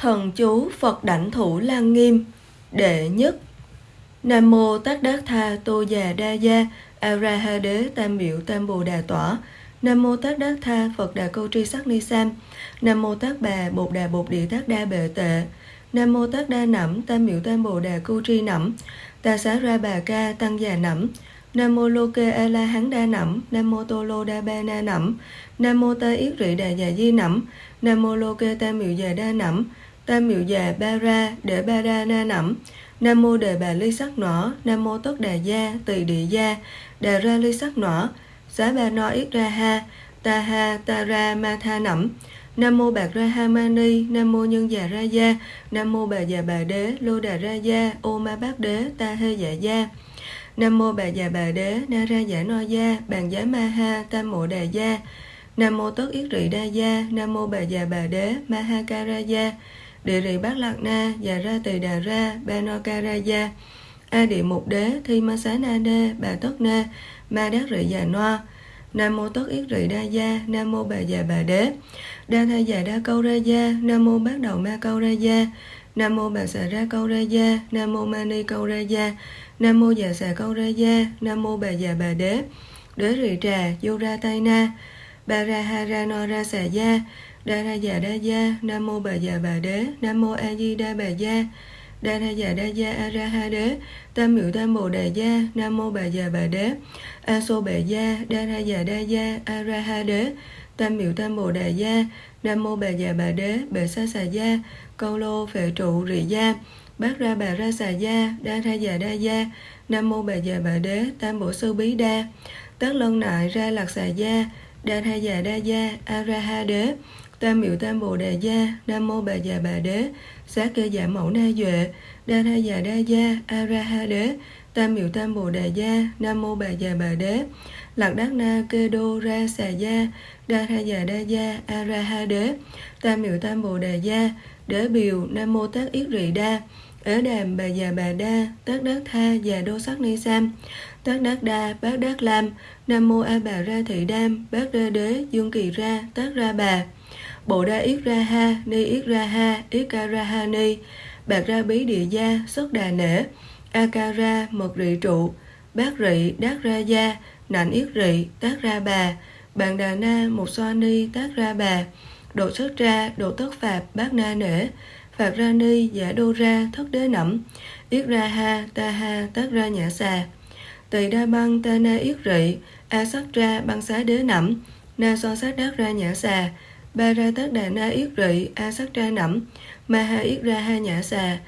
Thần chú Phật Đảnh Thủ lan Nghiêm. Đệ nhất. Nam Mô Tát Đát Tha Tô Già Đa Gia A Ra Ha Đế Tam Biểu Tam Bồ Đà Tỏa. Nam Mô Tát Đát Tha Phật Đà Câu Tri Sắc Ni Sam. Nam Mô Tát Bà Bột Đà Bột Địa Tát Đa Bệ Tệ. Nam Mô Tát Đa Nẩm Tam Biểu Tam Bồ Đà Câu Tri Nẩm. Ta Xá Ra Bà Ca Tăng Già Nẩm. Nam mô Lô Kê A La Hán Đa Nẩm, Nam mô Tô Lô Đa Ba Na Nẩm, Nam mô Ta Yết Rị Đà Già Di Nẩm, Nam mô Lô Kê tam Miệu Già Đa Nẩm, tam miệu già ba ra để ba ra na nẩm nam mô đề bà ly sắc nỏ. Nam mô tất đà gia, tỳ địa gia. Đà ra ly sắc nỏ. Xá ba no ít ra ha, ta ha ta ra ma tha nẩm nam mô bạc ra ha ma ni. Nam mô nhân già ra gia. Nam mô bà già bà đế, lô đà ra gia. Ô ma bát đế, ta hê dạ gia. Nam mô bà già bà đế, na ra giả no gia. Bàn giá ma ha tam mộ đà gia. Nam mô tất yết rị đa gia. Nam mô bà già bà đế, ma ha ca ra gia địa rì bát lạc na, già ra tỳ đà ra, ba no ca ra gia, a địa mục đế, thi ma xá na đê, bà tất na, ma đát rị già noa, nam mô tất yết rị đa gia, nam mô bà già bà đế, đa tha già đa câu ra gia, nam mô bát đầu ma câu ra gia, nam mô bà xà ra câu ra gia, nam mô mani câu ra gia, nam mô già xà câu ra gia, nam mô bà già bà đế. Đế rị trà, vô ra tay na bà ra ha ra no ra xà gia đa ra già dạ đa gia, nam mô bà già bà đế, nam mô a di đa bà gia, đa ra già dạ đa gia a ra ha đế, tam miệu tam bồ đà gia, nam mô bà già bà đế, a xô bà gia, đa ra già dạ đa gia a ra ha đế, tam miệu tam bồ đà gia, nam mô bà già bà đế, bệ sa xà gia, câu lô phệ trụ rị gia, bát ra bà ra xà gia, đa ra già đa gia, nam mô bà già bà đế, tam bổ sư bí đa, tất lân nại ra lạc xà gia, đa ra già đa gia a ra ha đế tam miệu tam bồ đề gia, nam mô bà già bà đế, xá kê dạ mẫu na duệ, đa tha già đa gia, a ra ha đế, tam miệu tam bồ đề gia, nam mô bà già bà đế, lạc đắc na kê đô ra xà gia, đa tha già đa gia, a ra ha đế, tam miệu tam bồ đề gia, đế biểu nam mô tác yết rị đa ở đàm bà già bà đa tác đắc tha già đô sắc ni sam tác đắc đa bác đắc lam, nam mô a bà ra thị đam bác ra đế dương kỳ ra tác ra bà. Bộ đa yết ra ha, ni yết ra ha, yết ca ra ha ni, bạc ra bí địa gia, xuất đà nể, a ca ra, mật rị trụ, bát rị, đát ra gia, nạnh yết rị, tác ra bà, bàn đà na, một xoa ni, tác ra bà, độ xuất ra, độ tất phạp, bát na nể, phạt ra ni, giả đô ra, thất đế nẩm, yết ra ha, ta ha, tác ra nhã xà, tỳ đa băng, ta na yết rị, a sắc ra, băng xá đế nẩm, na so sát đát ra nhã xà, ba ra tất đà na yết rị, a sắc ra nẩm, ma ha yết ra ha nhã xà,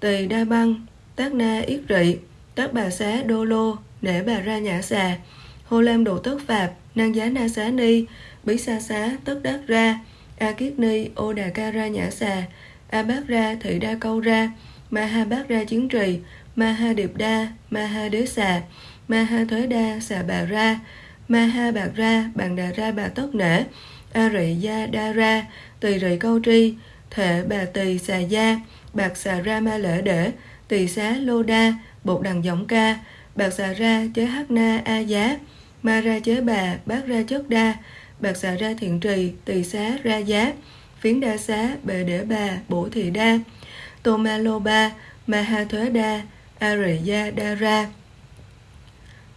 tỳ đa băng, tác na yết rị tất bà xá đô lô, nể bà ra nhã xà, hô lam độ tất phạp năng giá na xá ni, bí sa xá tất đắc ra, a kiết ni ô đà ca ra nhã xà, a bát ra thị đa câu ra, ma ha bát ra chiến trì, ma ha điệp đa, ma ha đế xà, ma ha thới đa xà bà ra, ma ha bạc ra, bàn đà ra bà tất nể a rị gia đa ra tỳ rị câu tri thệ bà tỳ xà gia, bạc xà ra ma lễ để tỳ xá lô đa, bột đằng giọng ca, bạc xà ra chế hắc na a giá, ma ra chế bà bát ra chất đa, bạc xà ra thiện trì tỳ xá ra giá, phiến đa xá bệ để bà bổ thị đa, tô ma lô ba ma ha thuế đa a rị gia đa ra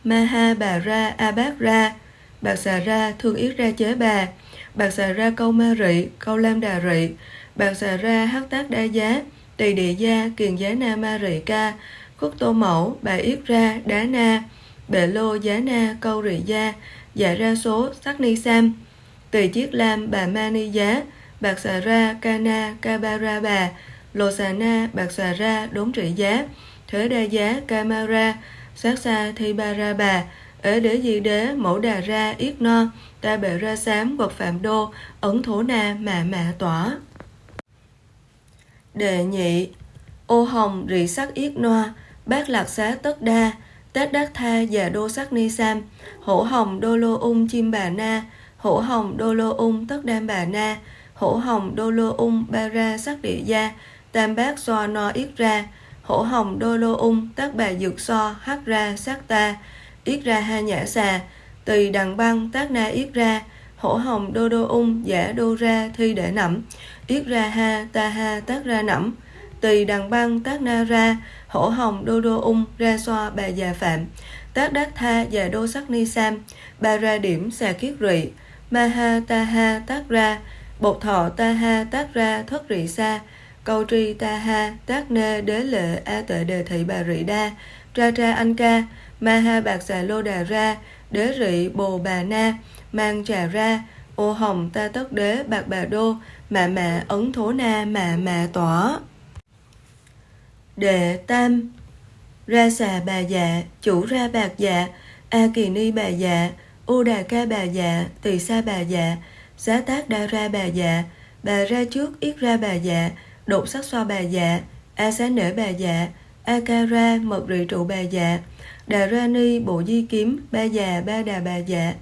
ma ha bà ra a bát ra, bạc xà ra thương yết ra chế bà bạc xà ra câu ma rị, câu lam đà rị, bạc xà ra hắc tác đa giá, tỳ địa gia, kiền giá na ma rị ca, khúc tô mẫu, bà yết ra, đá na, bệ lô giá na, câu rị gia, dạ ra số, sắc ni sam, tỳ chiết lam, bà ma ni giá, bạc xà ra, ca na, ca ba ra bà, lô xà na, bạc xà ra, đốn trị giá, thế đa giá, ca ma ra, sát xa, thi ba ra bà, ở đế di đế, mẫu đà ra, yết no, ta bệ ra sám vật phạm đô ấn thổ na mạ mạ tỏa. Đệ nhị ô hồng rị sắc yết noa bát lạc xá tất đa tết đắc tha già đô sắc ni sam hổ hồng đô lô ung chim bà na hổ hồng đô lô ung tất đam bà na hổ hồng đô lô ung ba ra sắc địa gia tam bát so no yết ra hổ hồng đô lô ung tất bà dược so hắc ra sắc ta yết ra ha nhã xà. Tỳ đằng băng tác na yết ra, hổ hồng đô đô ung giả đô ra thi để nẩm. Yết ra ha, ta ha tác ra nẩm. Tỳ đằng băng tác na ra, hổ hồng đô đô ung, ra xoa bà già phạm. Tác đắc tha già đô sắc ni sam ba ra điểm xà kiết rị. Ma ha, ta ha tác ra, bột thọ ta ha tác ra thất rị sa. Câu tri ta ha tác nê đế lệ a tệ đề thị bà rị đa ra ra anh ca ma ha bạc xà lô đà ra, đế rị bồ bà na, mang trà ra, ô hồng ta tất đế, bạc bà đô, mạ mạ ấn thố na, mạ mạ tỏa. Đệ tam, ra xà bà dạ chủ ra bạc dạ a kỳ ni bà dạ u đà ca bà dạ tỳ sa bà dạ giá tác đa ra bà dạ bà ra trước ít ra bà dạ đột sắc xoa bà dạ a xá nể bà dạ Akara ra mật rị trụ bà dạ đà ra ni bộ di kiếm, ba già, ba đà bà dạ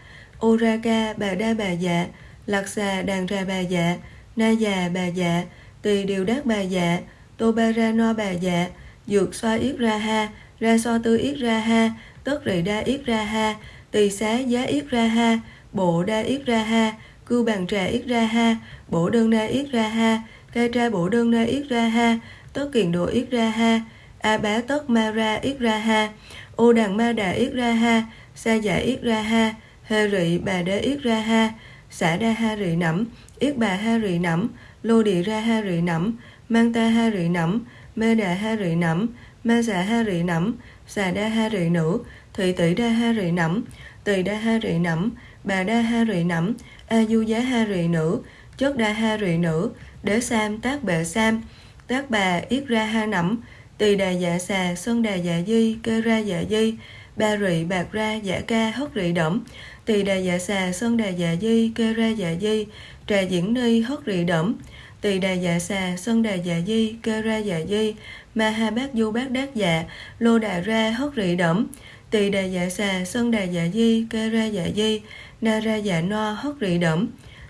Oraka ca bà đa bà dạ lạc xà đàn ra bà dạ na già, bà dạ tỳ điều đắc bà dạ tô ba ra no bà dạ dược xoa yết ra ha. Ra so tư yết ra ha. Tất rị đa yết ra ha. Tỳ xá giá yết ra ha. Bộ đa yết ra ha. Cư bàn trà yết ra ha. Bộ đơn na yết ra ha. Ca tra bộ đơn na yết ra ha. Tất kiền độ yết ra ha a bá tất ma ra yết ra ha ô đàn ma đà yết ra ha sa Dạ yết ra ha hê rị bà đế yết ra ha xả đa ha rị nẫm yết bà ha rị nẫm lô địa ra ha rị nẫm mang ta ha rị nẫm mê đà ha rị nẫm ma xà ha rị nẫm xà đa ha rị nữ thị tỷ đa ha rị nẫm tỳ đa ha rị nẫm bà đa ha rị nẫm a du giá ha rị nữ Chốt đa ha rị nữ đế sam tác bệ sam tác bà yết ra ha nẫm tỳ đà dạ xà sơn đà dạ di kê ra dạ di ba rị bạc ra dạ ca hất rị đẫm tỳ đà dạ xà sơn đà dạ di kê ra dạ di trà diễn ni hất rị đẫm tỳ đà dạ xà sơn đà dạ di kê ra dạ di ma ha bát du bát đát dạ lô đà ra hất rị đẫm tỳ đà dạ xà sơn đà dạ di kê ra dạ di na ra dạ no hất rị đẫm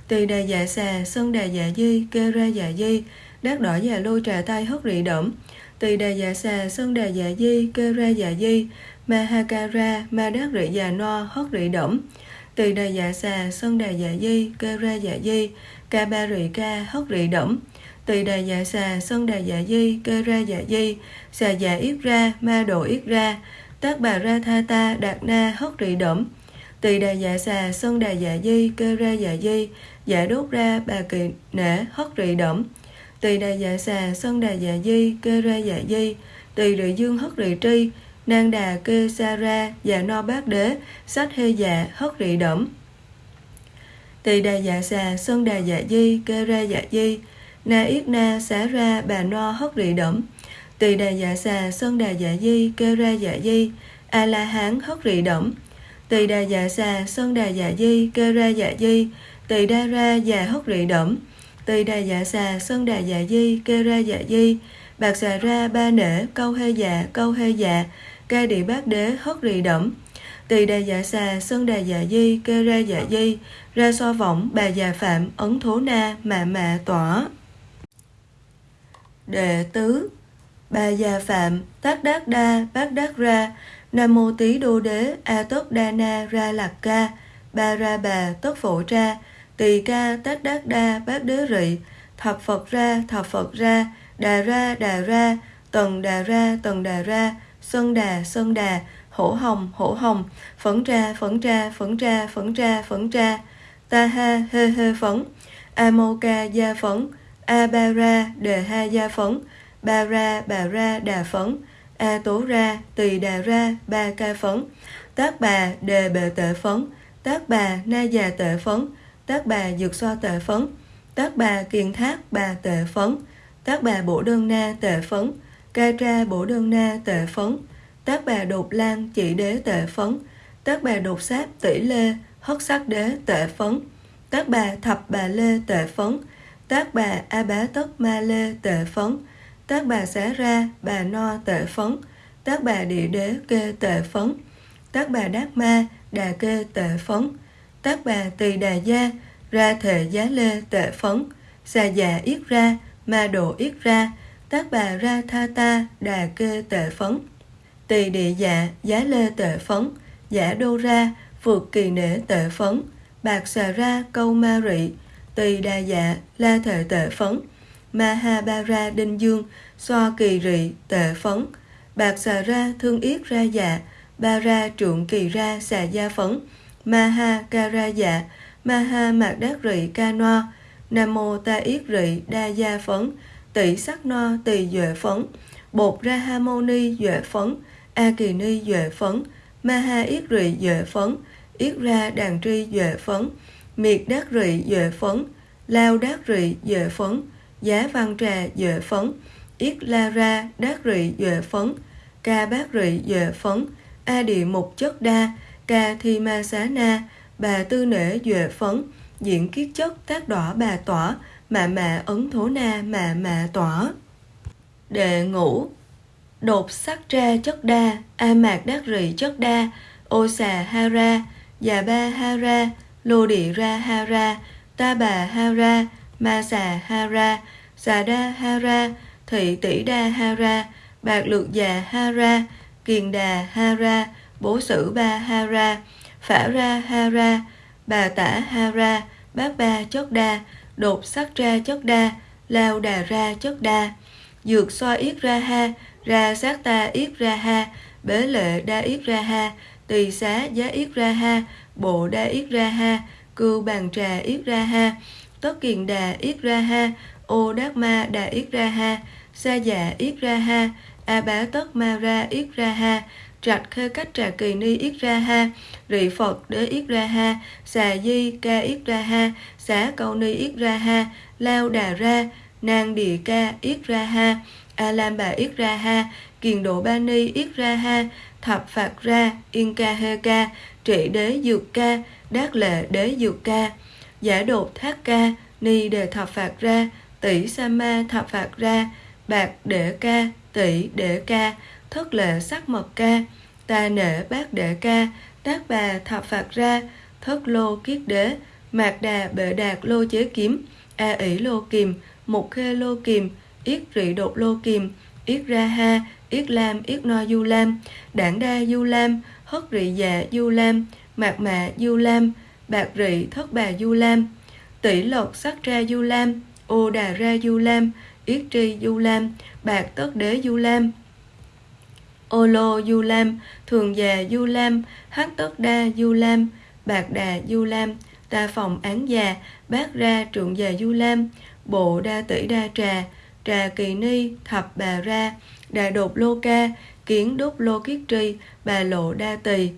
tỳ đà dạ xà sơn đà dạ di kê ra dạ di đát đỏ dạ lô trà tay hất rị đẫm tỳ đà dạ xà, sơn đà dạ di, kê ra dạ di, ma ha ca ra, ma đát rị dạ no hất rị đẩm tỳ đà dạ xà, sơn đà dạ di, kê ra dạ di, ca ba rị ca hất rị đẩm tỳ đà dạ xà, sơn đà dạ di, kê ra dạ di, xà dạ yết ra, ma độ yết ra tác bà ra tha ta, đạt na hất rị đẩm tỳ đà dạ xà, sơn đà dạ di, kê ra dạ di dạ đốt ra bà kỳ nể hất rị đẩm tỳ đà dạ xà sơn đà dạ di, kê ra dạ di, tỳ rị dương hất rị tri, nang đà kê sa ra dạ no bát đế, sách hê dạ hất rị đẩm tỳ đà dạ xà sơn đà dạ di, kê ra dạ di, na yết na xá ra, bà no hất rị đẩm tỳ đà dạ xà sơn đà dạ di, kê ra dạ di, a la hán hất rị đẩm tỳ đà dạ xà sơn đà dạ di, kê ra dạ di, tỳ đa ra dạ hất rị đẩm tỳ đà dạ xà, sơn đà dạ di, kê ra dạ di. Bạc xà ra, ba nể, câu hê dạ câu hê dạ ca địa bát đế, hất rị đẩm tỳ đà dạ xà, sơn đà dạ di, kê ra dạ di. Ra so võng, bà già phạm, ấn thố na, mạ mạ tỏa. Đệ tứ, bà già phạm, tác đát đa, bát đát ra. Nam mô tý đô đế, a tất đa na ra lạc ca. Ba ra bà tất phổ ra tỳ ca tát đát đa, bát đế rị. Thập phật ra, thập phật ra, đà ra đà ra. Tần đà ra, tần đà ra. Sơn đà sơn đà. Hổ hồng hổ hồng. Phấn ra phấn ra phấn ra phấn ra phấn ra ta ha hê hê phấn. A mô ca gia phấn. A ba ra, đề ha gia phấn. Ba ra, bà ra, đà phấn. A tố ra, tỳ đà ra, ba ca phấn. Tác bà, đề bệ tệ phấn. Tác bà, na già tệ phấn tác bà dược xoa tệ phấn tác bà kiền thác bà tệ phấn tác bà bổ đơn na tệ phấn ca tra bổ đơn na tệ phấn tác bà đột lan chỉ đế tệ phấn tác bà đột sáp tỷ lê hất sắc đế tệ phấn tác bà thập bà lê tệ phấn tác bà a bá tất ma lê tệ phấn tác bà xá ra bà no tệ phấn tác bà địa đế kê tệ phấn tác bà đát ma đà kê tệ phấn tác bà tỳ đà gia ra thể giá lê tệ phấn xà già yết ra ma độ yết ra. Tác bà ra tha ta đà kê tệ phấn. Tỳ địa dạ giá lê tệ phấn giả đô ra vượt kỳ nể tệ phấn. Bạc xà ra câu ma rị, tỳ đà dạ, la thể tệ phấn, ma ha ba ra đinh dương, xoa kỳ rị, tệ phấn, bạc xà ra thương yết ra dạ, ba ra trượng kỳ ra xà gia phấn, ma ha ca ra dạ, ma ha mạc đát rị ca noa, nam mô ta yết rị đa gia phấn, tỷ sắc no tỳ duệ phấn, bột ra ha mâu ni duệ phấn, a kỳ ni duệ phấn, ma ha yết rị duệ phấn, yết ra đàn tri duệ phấn, miệt đát rị duệ phấn, lao đát rị duệ phấn, giá văn trà duệ phấn, yết la ra đát rị duệ phấn, ca bát rị duệ phấn, a địa mục chất đa, ca thi ma xá na, bà tư nể duệ phấn, diễn kiết chất tác đỏ bà tỏa, mạ mạ ấn thố na mạ mạ tỏa. Đệ ngũ Đột sắc ra chất đa, a mạc đắc rị chất đa, ô xà ha ra, già ba ha ra, lô địa ra ha ra, ta bà ha ra, ma xà ha ra, xà đa ha ra, thị tỷ đa ha ra, bạc lược già ha ra, kiền đà ha ra, bố sử ba hara phả ra hara bà tả hara bác ba chất đa, đột sắc ra chất đa, lao đà ra chất đa, dược xoa yết ra ha, ra sát ta yết ra ha, bế lệ đa yết ra ha, tỳ xá giá yết ra ha, bộ đa yết ra ha, cưu bàn trà yết ra ha, tất kiền đà yết ra ha, ô đát ma đà yết ra ha, sa dạ yết ra ha, a bá tất ma ra yết ra ha, trạch khê cách trà kỳ ni yết ra ha, rị phật đế yết ra ha, xà di ca yết ra ha, xá câu ni yết ra ha, lao đà ra, nang địa ca yết ra ha, a lam bà yết ra ha, kiền độ ba ni yết ra ha, thập phạt ra, yên ca hê ca, trị đế dược ca, đát lệ đế dược ca, giả đột thác ca, ni đề thập phạt ra, tỷ sa ma thập phạt ra, bạc đệ ca, tỷ đệ ca, thất lệ sắc mật ca, ta nể bát đệ ca, tác bà thập phạt ra, thất lô kiết đế, mạc đà bệ đạt lô chế kiếm, a ỷ lô kìm, mục khê lô kìm, yết rị đột lô kìm, yết ra ha, yết lam, yết no du lam, đảng đa du lam, hất rị dạ du lam, mạc mạ du lam, bạc rị thất bà du lam, tỷ lộc sắc ra du lam, ô đà ra du lam, yết tri du lam, bạc tất đế du lam, Olo du lam, thường già du lam, hắc tất đa du lam, bạc đà du lam, ta phòng án già, bát ra trượng già du lam, bộ đa tỷ đa trà, trà kỳ ni, thập bà ra, đà đột lô ca, kiến đúc lô kiết tri, bà lộ đa tỳ,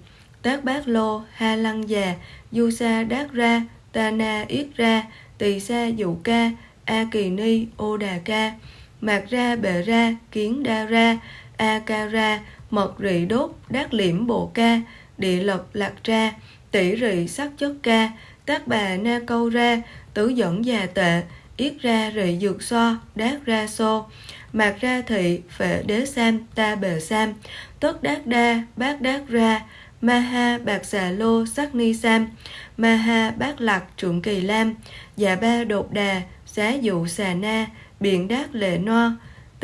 tác bát lô, ha lăng già, du sa đát ra, ta na yết ra, tỳ sa dụ ca, a kỳ ni, ô đà ca, mạc ra bệ ra, kiến đa ra, Akara, ra, mật rị đốt, đát liễm bộ ca, địa lập lạc ra, tỷ rị sắc chất ca, tác bà na câu ra, tứ dẫn già tệ, yết ra rị dược so, đát ra xô, mạc ra thị, phệ đế sam, ta bề sam, tất đát đa, bát đát ra, ma ha bạc xà lô sắc ni sam, ma ha bát lạc trượng kỳ lam, dạ ba đột đà, xá dụ xà na, biện đát lệ no,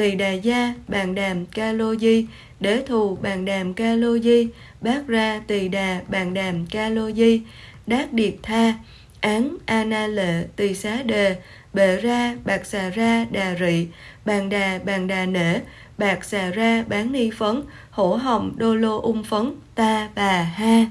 tỳ đà gia, bàn đàm ca lô di, đế thù bàn đàm ca lô di, bát ra tỳ đà bàn đàm ca lô di, đát điệt tha, án a na lệ tỳ xá đề, bệ ra bạc xà ra đà rị, bàn đà bàn đà nể, bạc xà ra bán ni phấn, hổ hồng đô lô ung phấn, ta bà ha.